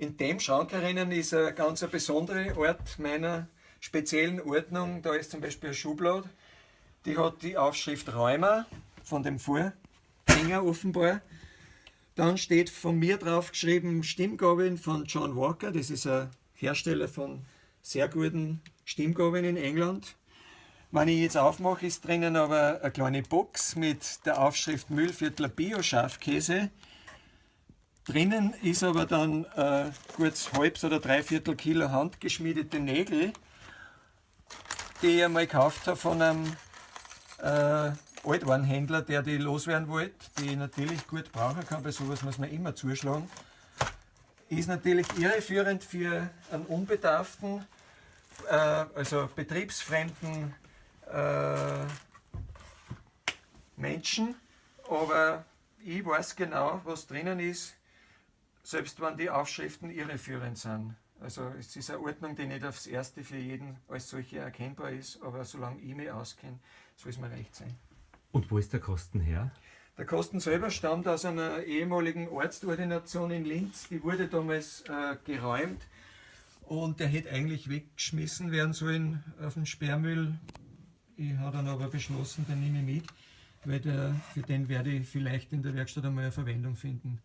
In dem Schrank herinnen ist ein ganz ein besonderer Ort meiner speziellen Ordnung. Da ist zum Beispiel eine Schublade, die hat die Aufschrift Rheuma von dem Vorgänger offenbar. Dann steht von mir drauf geschrieben Stimmgabeln von John Walker. Das ist ein Hersteller von sehr guten Stimmgabeln in England. Wenn ich jetzt aufmache, ist drinnen aber eine kleine Box mit der Aufschrift Müllviertler Bio-Schafkäse. Drinnen ist aber dann äh, gut halbs oder dreiviertel Kilo handgeschmiedete Nägel, die ich einmal gekauft habe von einem äh, Altwarenhändler, der die loswerden wollte, die ich natürlich gut brauchen kann, bei sowas muss man immer zuschlagen. Ist natürlich irreführend für einen Unbedarften, äh, also betriebsfremden äh, Menschen, aber ich weiß genau, was drinnen ist, selbst wenn die Aufschriften irreführend sind. Also es ist eine Ordnung, die nicht aufs Erste für jeden als solche erkennbar ist, aber solange ich mich auskenne, soll es mir recht sein. Und wo ist der Kosten her? Der Kosten selber stammt aus einer ehemaligen Arztordination in Linz. Die wurde damals äh, geräumt und der hätte eigentlich weggeschmissen werden sollen auf den Sperrmüll. Ich habe dann aber beschlossen, den nehme ich mit, weil der, für den werde ich vielleicht in der Werkstatt einmal eine Verwendung finden.